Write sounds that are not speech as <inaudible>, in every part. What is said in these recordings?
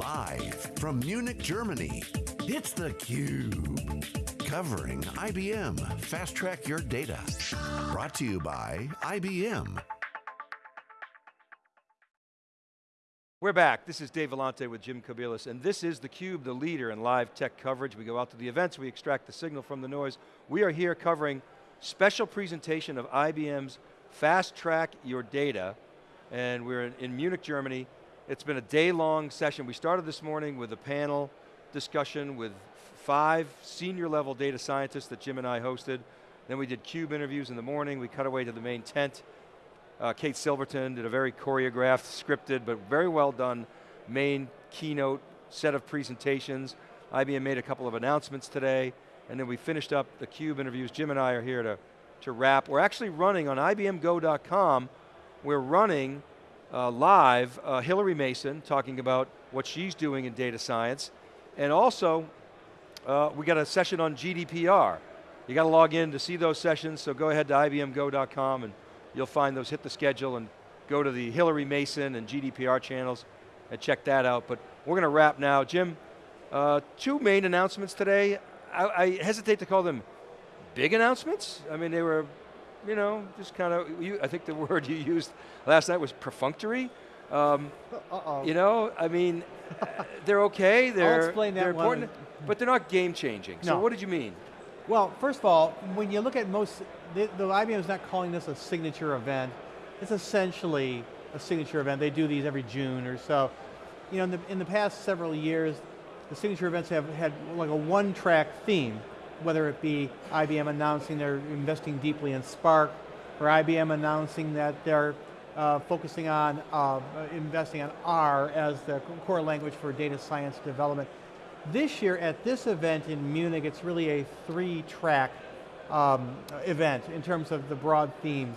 Live from Munich, Germany, it's theCUBE. Covering IBM Fast Track Your Data. Brought to you by IBM. We're back, this is Dave Vellante with Jim Kobielus, and this is theCUBE, the leader in live tech coverage. We go out to the events, we extract the signal from the noise. We are here covering special presentation of IBM's Fast Track Your Data, and we're in Munich, Germany. It's been a day-long session. We started this morning with a panel discussion with five senior level data scientists that Jim and I hosted. Then we did CUBE interviews in the morning. We cut away to the main tent. Uh, Kate Silverton did a very choreographed, scripted, but very well done main keynote set of presentations. IBM made a couple of announcements today, and then we finished up the CUBE interviews. Jim and I are here to, to wrap. We're actually running on IBMGo.com, we're running uh, live uh, Hillary Mason talking about what she's doing in data science, and also uh, we got a session on GDPR. You got to log in to see those sessions, so go ahead to ibmgo.com and you'll find those, hit the schedule and go to the Hillary Mason and GDPR channels and check that out. But we're going to wrap now. Jim, uh, two main announcements today. I, I, hesitate to call them big announcements. I mean, they were, you know, just kind of, I think the <laughs> word you used last night was perfunctory. Um, uh -oh. You know, I mean, <laughs> they're okay. They're, they're important, one. but they're not game changing. No. So what did you mean? Well, first of all, when you look at most, the, the IBM is not calling this a signature event. It's essentially a signature event. They do these every June or so. You know, in the, in the past several years, the signature events have had like a one-track theme, whether it be IBM announcing they're investing deeply in Spark, or IBM announcing that they're uh, focusing on uh, investing on R as the core language for data science development. This year at this event in Munich, it's really a three-track um, event in terms of the broad themes.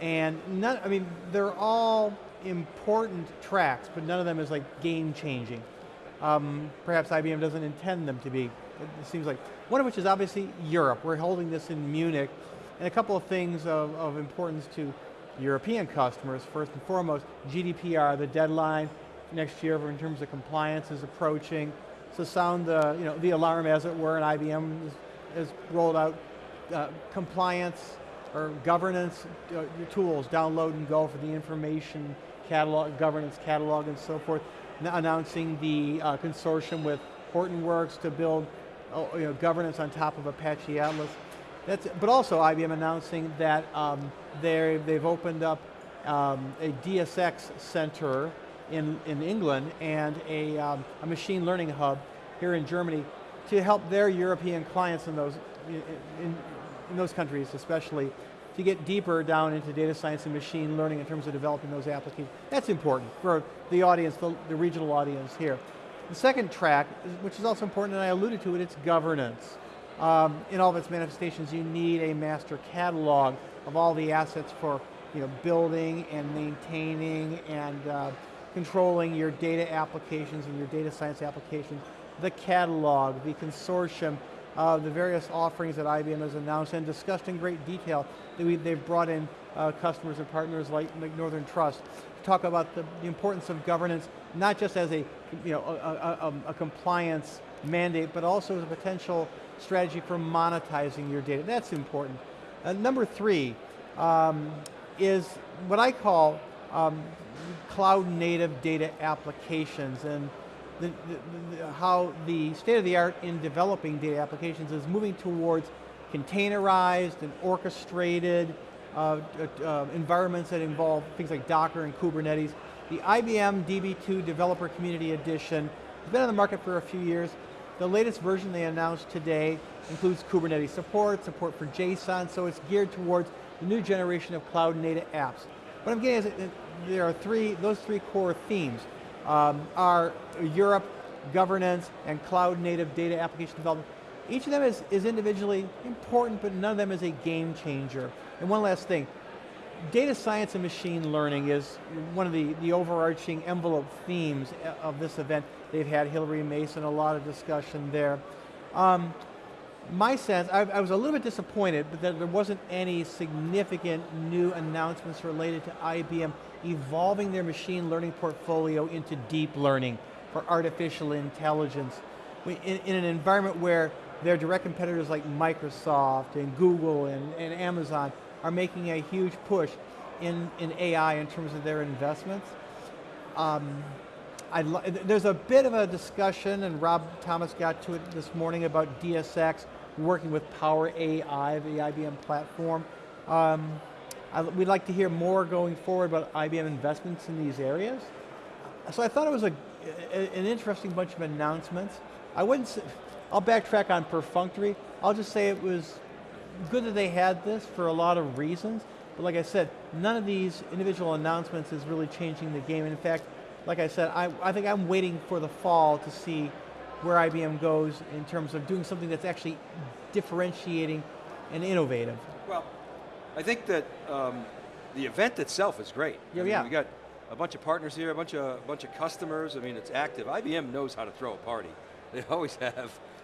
And none, I mean, they're all important tracks, but none of them is like game-changing. Um, perhaps IBM doesn't intend them to be. It seems like, one of which is obviously Europe. We're holding this in Munich, and a couple of things of, of importance to European customers. First and foremost, GDPR, the deadline next year in terms of compliance is approaching. So sound the, you know, the alarm as it were, and IBM has rolled out uh, compliance or governance uh, tools, download and go for the information catalog, governance catalog and so forth, announcing the uh, consortium with Hortonworks to build uh, you know, governance on top of Apache Atlas. That's, but also IBM announcing that um, they've opened up um, a DSX center in, in England and a, um, a machine learning hub here in Germany to help their European clients in those, in, in those countries especially, to get deeper down into data science and machine learning in terms of developing those applications. That's important for the audience, the, the regional audience here. The second track, which is also important, and I alluded to it, it's governance um, in all of its manifestations, you need a master catalog of all the assets for you know, building and maintaining and uh, controlling your data applications and your data science applications. The catalog, the consortium, uh, the various offerings that IBM has announced and discussed in great detail. They've brought in uh, customers and partners like, like Northern Trust to talk about the, the, importance of governance, not just as a, you know, a, a, a compliance mandate, but also as a potential strategy for monetizing your data. That's important. Uh, number three um, is what I call um, cloud native data applications and the, the, the, how the state of the art in developing data applications is moving towards containerized and orchestrated uh, uh, environments that involve things like Docker and Kubernetes. The IBM DB2 Developer Community Edition has been on the market for a few years. The latest version they announced today includes Kubernetes support, support for JSON, so it's geared towards the new generation of cloud native apps. What I'm getting is there are three, those three core themes um, are Europe, governance, and cloud native data application development. Each of them is, is individually important, but none of them is a game changer. And one last thing, data science and machine learning is one of the, the overarching envelope themes of this event. They've had Hillary Mason, a lot of discussion there. Um, my sense, I, I, was a little bit disappointed but that there wasn't any significant new announcements related to IBM evolving their machine learning portfolio into deep learning for artificial intelligence in, in an environment where their direct competitors like Microsoft and Google and, and Amazon are making a huge push in, in AI in terms of their investments. Um, there's a bit of a discussion, and Rob Thomas got to it this morning about DSX working with Power AI, the IBM platform. Um, I, we'd like to hear more going forward about IBM investments in these areas. So I thought it was a, an interesting bunch of announcements. I wouldn't say, I'll backtrack on perfunctory. I'll just say it was good that they had this for a lot of reasons. But like I said, none of these individual announcements is really changing the game. In fact, like I said, I, I think I'm waiting for the fall to see where IBM goes in terms of doing something that's actually differentiating and innovative. Well, I think that um, the event itself is great. Yeah, I mean, yeah. We got a bunch of partners here, a bunch of a bunch of customers. I mean, it's active. IBM knows how to throw a party. <laughs> They always have.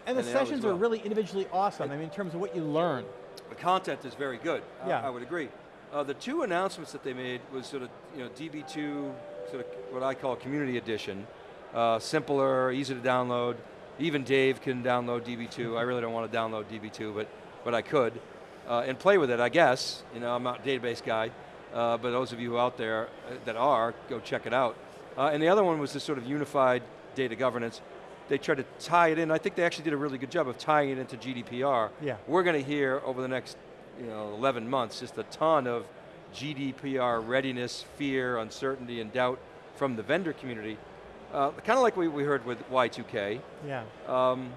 And, and the sessions are really individually awesome. I mean, in terms of what you learn. The content is very good. Yeah. I, I would agree. Uh, the two announcements that they made was sort of, you know, DB2, sort of what I call community edition. Uh, simpler, easy to download. Even Dave can download DB2. I really don't want to download DB2, but, but I could. Uh, and play with it, I guess. You know, I'm not a database guy, uh, but those of you out there uh, that are, go check it out. Uh, and the other one was this sort of unified data governance they tried to tie it in. I think they actually did a really good job of tying it into GDPR. Yeah. We're going to hear over the next you know, 11 months just a ton of GDPR readiness, fear, uncertainty, and doubt from the vendor community. Uh, kind of like we, we heard with Y2K. Yeah. Um,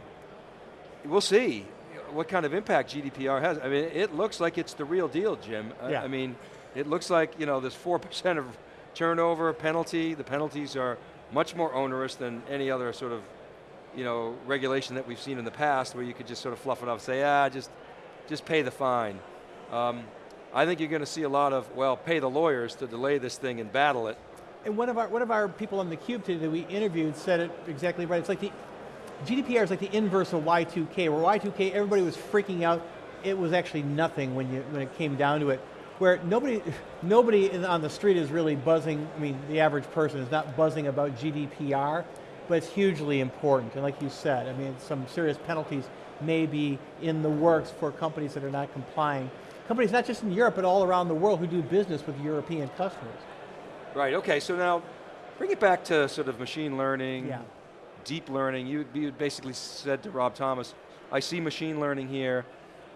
we'll see what kind of impact GDPR has. I mean, it looks like it's the real deal, Jim. Yeah. I, I mean, it looks like, you know, there's 4% <laughs> of turnover penalty. The penalties are much more onerous than any other sort of you know, regulation that we've seen in the past where you could just sort of fluff it up, say, ah, just, just pay the fine. Um, I think you're going to see a lot of, well, pay the lawyers to delay this thing and battle it. And one of our, one of our people on the cube today that we interviewed said it exactly right. It's like the, GDPR is like the inverse of Y2K, where Y2K, everybody was freaking out. It was actually nothing when, you, when it came down to it. Where nobody, <laughs> nobody on the street is really buzzing, I mean, the average person is not buzzing about GDPR but it's hugely important. And like you said, I mean, some serious penalties may be in the works for companies that are not complying. Companies not just in Europe, but all around the world who do business with European customers. Right, okay, so now bring it back to sort of machine learning, yeah. deep learning. You, you basically said to Rob Thomas, I see machine learning here.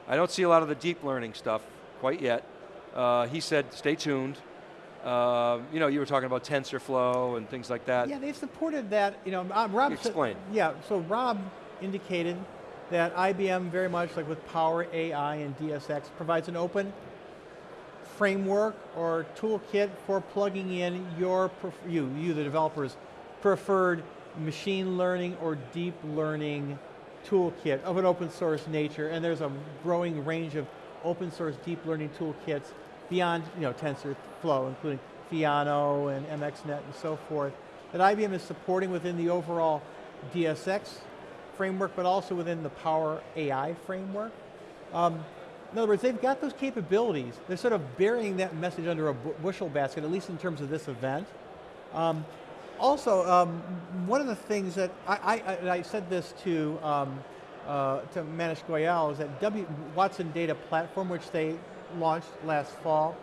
I don't see a lot of the deep learning stuff quite yet. Uh, he said, stay tuned. Uh, you know, you were talking about TensorFlow and things like that. Yeah, they've supported that. You know, uh, Rob. Explain. Said, yeah, so Rob indicated that IBM, very much like with Power AI and DSX, provides an open framework or toolkit for plugging in your you you the developers preferred machine learning or deep learning toolkit of an open source nature, and there's a growing range of open source deep learning toolkits beyond you know, TensorFlow, including Theano and MXNet and so forth, that IBM is supporting within the overall DSX framework, but also within the Power AI framework. Um, in other words, they've got those capabilities. They're sort of burying that message under a bushel basket, at least in terms of this event. Um, also, um, one of the things that I, I, I said this to um, uh, to Manish Goyal is that w, Watson Data Platform, which they launched last fall.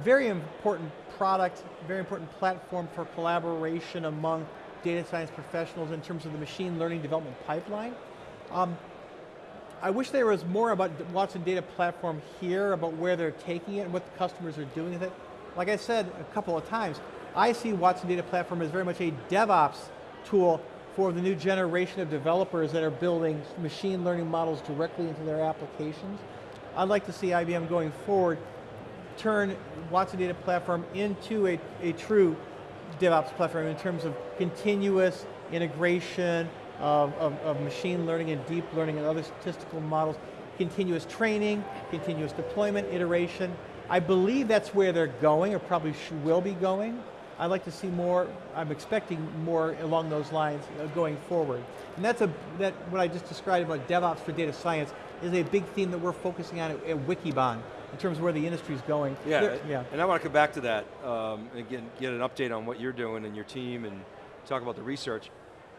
Very important product, very important platform for collaboration among data science professionals in terms of the machine learning development pipeline. Um, I wish there was more about Watson Data Platform here, about where they're taking it and what the customers are doing with it. Like I said a couple of times, I see Watson Data Platform as very much a DevOps tool for the new generation of developers that are building machine learning models directly into their applications. I'd like to see IBM going forward turn Watson Data Platform into a, a true DevOps platform in terms of continuous integration of, of, of, machine learning and deep learning and other statistical models, continuous training, continuous deployment, iteration. I believe that's where they're going, or probably will be going. I'd like to see more, I'm expecting more along those lines uh, going forward. And that's a, that, what I just described about DevOps for data science is a big theme that we're focusing on at, at Wikibon in terms of where the industry is going. Yeah, yeah, and I want to come back to that um, and again get an update on what you're doing and your team and talk about the research.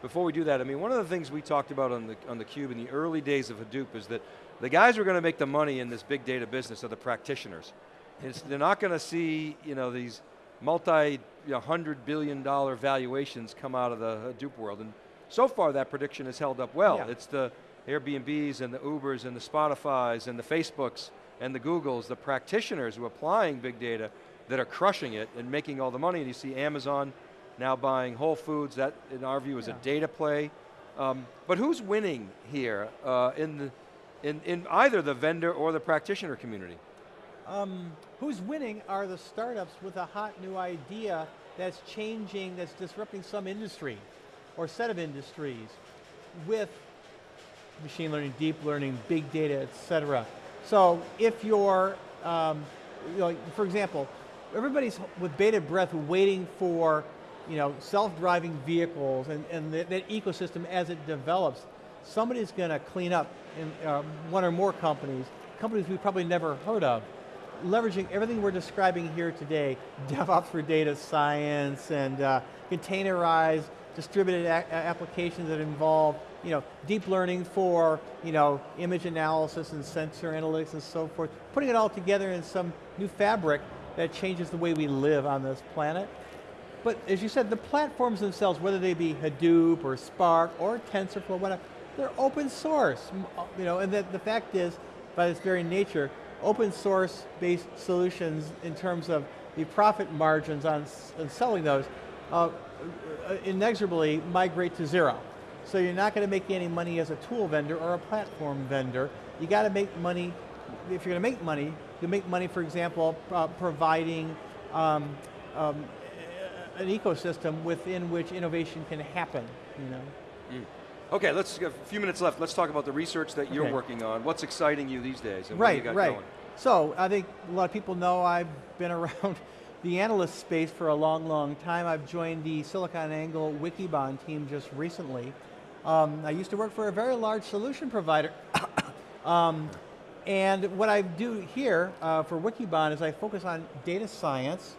before we do that, I mean, one of the things we talked about on the, on the Cube in the early days of Hadoop is that the guys who are going to make the money in this big data business are the practitioners. It's, they're not going to see you know, these multi you know, hundred billion dollar valuations come out of the Hadoop world. And so far that prediction has held up well. Yeah. It's the Airbnbs and the Ubers and the Spotifys and the Facebooks and the Googles, the practitioners who are applying big data that are crushing it and making all the money. And you see Amazon now buying Whole Foods, that in our view is Yeah. a data play. Um, but who's winning here uh, in, the, in, in either the vendor or the practitioner community? Um, who's winning are the startups with a hot new idea that's changing, that's disrupting some industry or set of industries with machine learning, deep learning, big data, et cetera. So if you're, um, you know, for example, everybody's with bated breath waiting for you know, self-driving vehicles and, and that, that ecosystem as it develops. Somebody's going to clean up in uh, one or more companies, companies we've probably never heard of, leveraging everything we're describing here today, <laughs> DevOps for data science and uh, containerized distributed applications that involve you know, deep learning for you know, image analysis and sensor analytics and so forth, putting it all together in some new fabric that changes the way we live on this planet. But as you said, the platforms themselves, whether they be Hadoop or Spark or TensorFlow, whatever, they're open source. Uh, You know, and the, the fact is, by its very nature, open source based solutions in terms of the profit margins on, on selling those uh, uh, inexorably migrate to zero. So you're not going to make any money as a tool vendor or a platform vendor. You got to make money, if you're going to make money, you make money, for example, uh, providing um, um, an ecosystem within which innovation can happen, you know? Okay, let's a few minutes left. Let's talk about the research that you're Okay. working on. What's exciting you these days? And what you Right, got right. going? So I think a lot of people know I've been <laughs> around the analyst space for a long, long time. I've joined the SiliconANGLE Wikibon team just recently. Um, I used to work for a very large solution provider. <coughs> um, and what I do here uh, for Wikibon is I focus on data science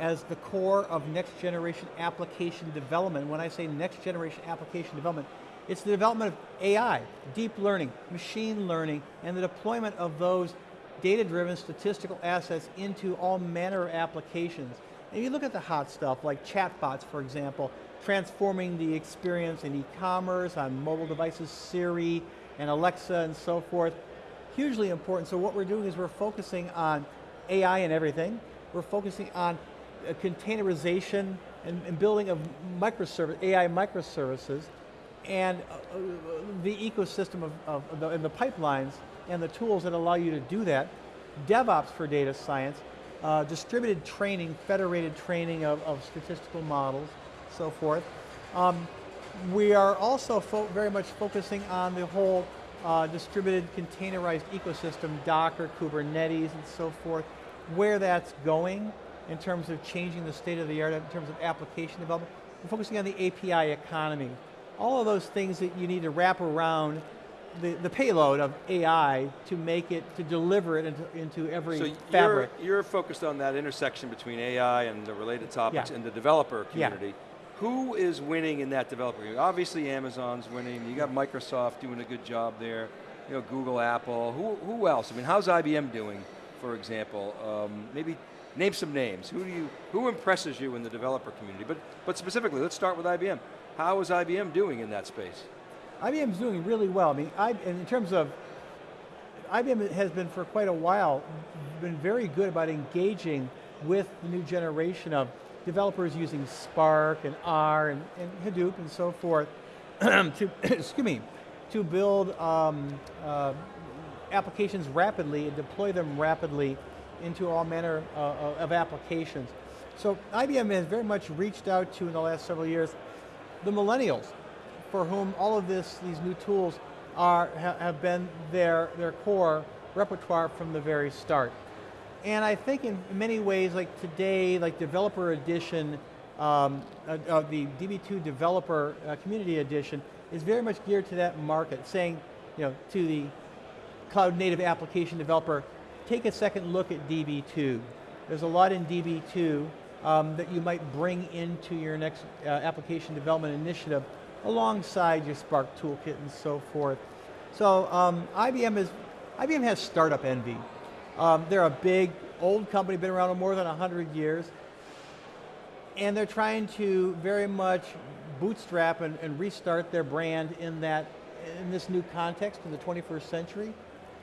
as the core of next generation application development. When I say next generation application development, it's the development of AI, deep learning, machine learning, and the deployment of those data-driven statistical assets into all manner of applications. And you look at the hot stuff like chatbots, for example, transforming the experience in e-commerce, on mobile devices, Siri, and Alexa, and so forth. Hugely important. So what we're doing is we're focusing on AI and everything. We're focusing on uh, containerization and, and building of microservice, AI microservices, and uh, uh, the ecosystem of, of the, and the pipelines and the tools that allow you to do that. DevOps for data science, uh, distributed training, federated training of, of statistical models, so forth. Um, we are also very much focusing on the whole uh, distributed containerized ecosystem, Docker, Kubernetes, and so forth, where that's going in terms of changing the state of the art in terms of application development. We're focusing on the API economy. All of those things that you need to wrap around the, the payload of AI to make it, to deliver it into, into every So you're, fabric. you're focused on that intersection between AI and the related topics Yeah. in the developer Yeah. community. Who is winning in that developer community? Obviously Amazon's winning, you got Microsoft doing a good job there, you know, Google, Apple, who, who else? I mean, how's IBM doing, for example? Um, maybe name some names. Who do you, who impresses you in the developer community? But, but specifically, let's start with IBM. How is IBM doing in that space? IBM's doing really well. I mean, I, in terms of, IBM has been for quite a while, been very good about engaging with the new generation of developers using Spark and R and, and Hadoop and so forth <clears throat> to, <clears throat> excuse me, to build um, uh, applications rapidly and deploy them rapidly into all manner uh, of applications. So IBM has very much reached out to, in the last several years, the millennials, for whom all of this, these new tools are, ha- have been their, their core repertoire from the very start. And I think in many ways, like today, like Developer Edition, um, uh, uh, the DB2 Developer uh, Community Edition is very much geared to that market, saying, you know, to the cloud native application developer, take a second look at DB2. There's a lot in DB2 um, that you might bring into your next uh, application development initiative alongside your Spark toolkit and so forth. So um, IBM is, IBM has startup envy. Um, they're a big, old company, been around more than 100 years, and they're trying to very much bootstrap and, and restart their brand in that, in this new context in the 21st century.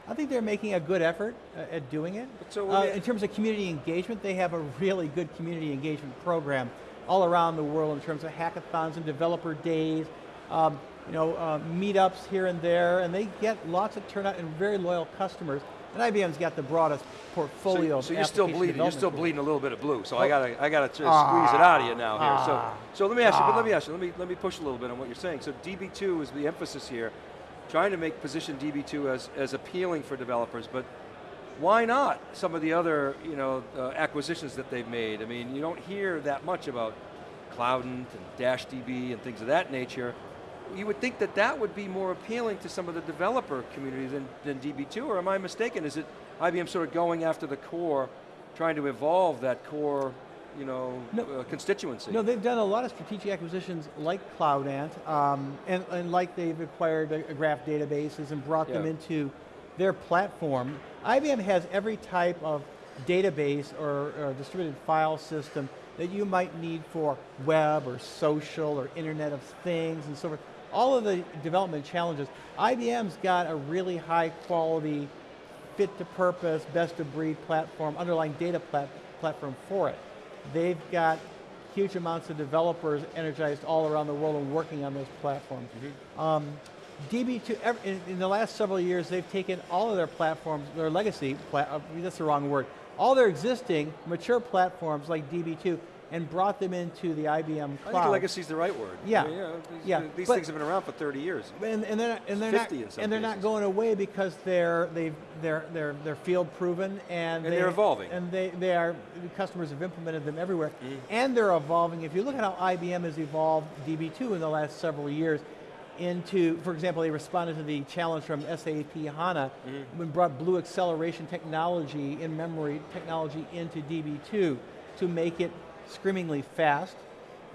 I think they're making a good effort uh, at doing it. so uh, in terms of community engagement, they have a really good community engagement program all around the world in terms of hackathons and developer days, um, you know, uh, meetups here and there, and they get lots of turnout and very loyal customers. And IBM's got the broadest portfolio. So, so you're still bleeding. You're still bleeding a little bit of blue. So oh. I gotta, I gotta squeeze it out of you now here. Ah, so, so let me ask you. But let me ah. ask you. Let me, let me push a little bit on what you're saying. So DB2 is the emphasis here, trying to make position DB2 as as appealing for developers, but why not some of the other, you know, uh, acquisitions that they've made? I mean, you don't hear that much about Cloudant and DashDB and things of that nature. You would think that that would be more appealing to some of the developer community than, than DB2, or am I mistaken? Is it IBM sort of going after the core, trying to evolve that core you know, no, uh, constituency. No, they've done a lot of strategic acquisitions like Cloudant, um, and, and, like they've acquired a, a graph databases and brought yeah. them into their platform. IBM has every type of database or, or distributed file system that you might need for web or social or internet of things and so forth. All of the development challenges, IBM's got a really high quality, fit to purpose, best of breed platform, underlying data plat platform for it. They've got huge amounts of developers energized all around the world and working on those platforms. Mm -hmm. um, DB2, in, the last several years, they've taken all of their platforms, their legacy, uh, that's the wrong word, all their existing mature platforms like DB2 and brought them into the IBM cloud. I think legacy is the right word. Yeah, I mean, know, these, yeah. These but, things have been around for 30 years. And, and they're, and they're not, and they're not going away because they're they they're they're they're field proven and, and they, are evolving. And they they are customers have implemented them everywhere, mm. and they're evolving. If you look at how IBM has evolved DB2 in the last several years, into, for example, they responded to the challenge from SAP HANA mm. and brought blue acceleration technology in memory technology into DB2 to make it screamingly fast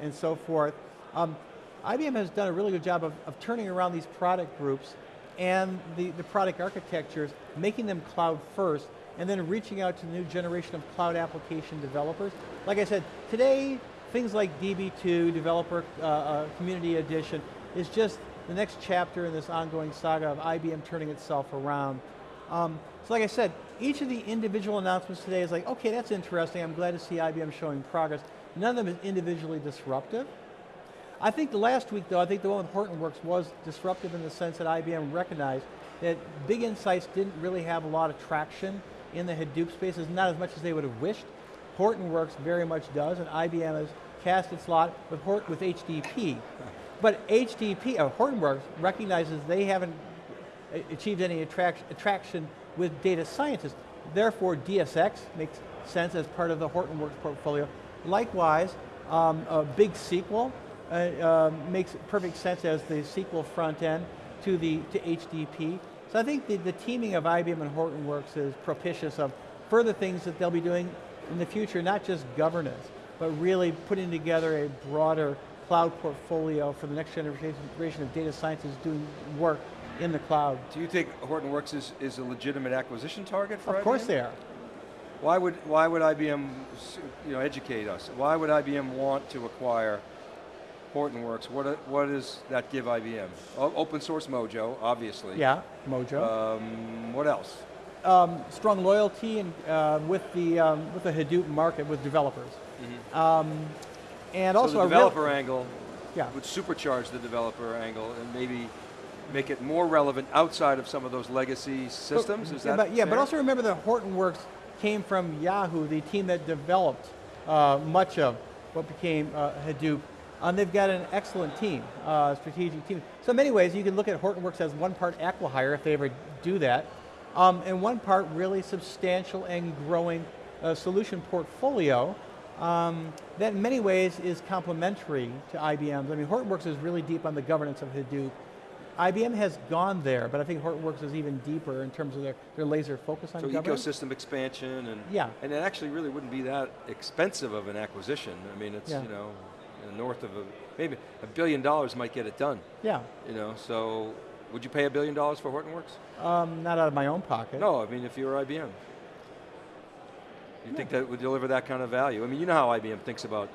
and so forth. Um, IBM has done a really good job of, of turning around these product groups and the, the product architectures, making them cloud first, and then reaching out to the new generation of cloud application developers. Like I said, today, things like DB2, Developer uh, uh, Community Edition, is just the next chapter in this ongoing saga of IBM turning itself around. Um, so like I said, each of the individual announcements today is like, okay, that's interesting, I'm glad to see IBM showing progress. None of them is individually disruptive. I think the last week though, I think the one with Hortonworks was disruptive in the sense that IBM recognized that Big Insights didn't really have a lot of traction in the Hadoop spaces, not as much as they would have wished. Hortonworks very much does, and IBM has cast its lot with, Hort with HDP. But HDP, uh, Hortonworks, recognizes they haven't achieved any attraction, attraction with data scientists. Therefore, DSX makes sense as part of the Hortonworks portfolio. Likewise, um, a big SQL uh, uh, makes perfect sense as the SQL front end to the to HDP. So I think the, the teaming of IBM and Hortonworks is propitious of further things that they'll be doing in the future, not just governance, but really putting together a broader cloud portfolio for the next generation of data scientists doing work in the cloud. Do you think Hortonworks is, is a legitimate acquisition target for Of IBM? course they are. Why would, why would IBM you know, educate us? Why would IBM want to acquire Hortonworks? What, what does that give IBM? O open source Mojo, obviously. Yeah, Mojo. Um, what else? Um, strong loyalty and uh, with the um, with the Hadoop market with developers. Mm -hmm. And so also the developer angle yeah. would supercharge the developer angle and maybe make it more relevant outside of some of those legacy systems, but, yeah, that but, Yeah, but also remember that Hortonworks came from Yahoo, the team that developed uh, much of what became uh, Hadoop. And they've got an excellent team, uh, strategic team. So in many ways, you can look at Hortonworks as one part acquihire if they ever do that, um, and one part really substantial and growing uh, solution portfolio um, that in many ways is complementary to IBM's. I mean, Hortonworks is really deep on the governance of Hadoop. IBM has gone there, but I think Hortonworks is even deeper in terms of their, their laser focus on so governance. ecosystem expansion and yeah. and it actually really wouldn't be that expensive of an acquisition. I mean, it's, yeah. you know, north of a, maybe a billion dollars might get it done. Yeah, You know, so would you pay a billion dollars for Hortonworks? um, not out of my own pocket. No, I mean if you were IBM. You think that would deliver that kind of value? I mean, you know how IBM thinks about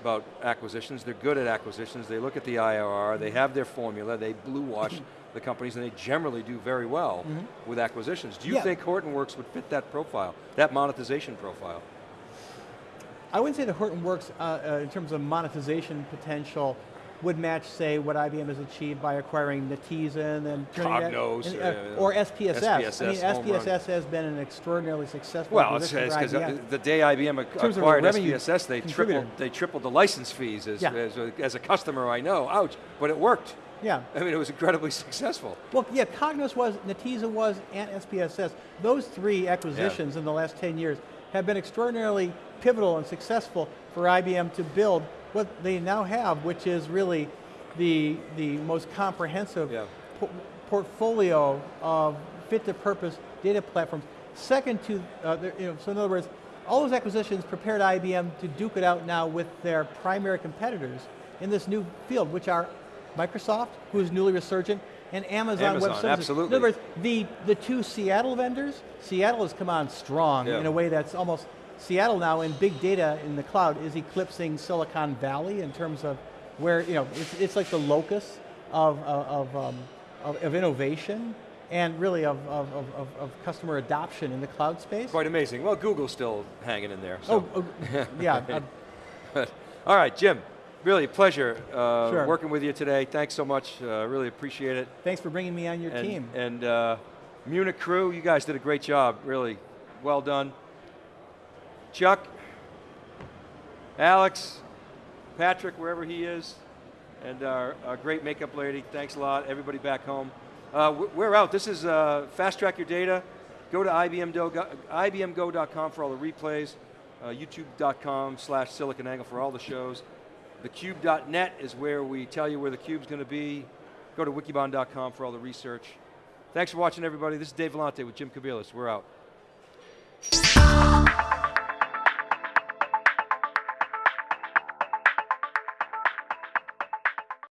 about acquisitions. They're good at acquisitions. They look at the IRR. They have their formula. They blue wash the companies, and they generally do very well with acquisitions. Do you Yeah. think Hortonworks would fit that profile, that monetization profile? I wouldn't say that Hortonworks, uh, uh, in terms of monetization potential, would match, say, what IBM has achieved by acquiring Netezza and Cognos, and, uh, or SPSS. I mean, SPSS. SPSS has been an extraordinarily successful Well, it's because the day IBM ac- terms of a acquired SPSS, they tripled, they tripled the license fees as, Yeah. as, a, as a customer I know, ouch, but it worked. yeah. I mean, it was incredibly <laughs> successful. Well, yeah, Cognos was, Netezza was, and SPSS. Those three acquisitions in the last 10 years have been extraordinarily pivotal and successful for IBM to build what they now have, which is really the, the most comprehensive Yeah. po- portfolio of fit-to-purpose data platforms. Second to, uh, the- you know, so in other words, all those acquisitions prepared IBM to duke it out now with their primary competitors in this new field, which are Microsoft, who is newly resurgent, and Amazon, Amazon, Web Services. absolutely. In other words, the, the two Seattle vendors, Seattle has come on strong Yeah. in a way that's almost, Seattle now in big data in the cloud is eclipsing Silicon Valley in terms of where, you know, it's, it's like the locus of, of, of, um, of, of innovation and really of, of, of, of- customer adoption in the cloud space. Quite amazing. Well, Google's still hanging in there. So. Oh, oh, yeah. <laughs> All right, Jim, really a pleasure uh, Sure. working with you today. Thanks so much, uh, really appreciate it. thanks for bringing me on your and, team. And uh, Munich crew, you guys did a great job, really well done. Chuck, Alex, Patrick, wherever he is, and our, our great makeup lady, thanks a lot. Everybody back home. Uh, we're out. This is uh, Fast Track Your Data. Go to IBMgo, IBMgo.com for all the replays, uh, YouTube.com slash SiliconAngle for all the shows. TheCube.net is where we tell you where the cube's going to be. Go to Wikibon.com for all the research. Thanks for watching, everybody. This is Dave Vellante with Jim Kobielus. We're out.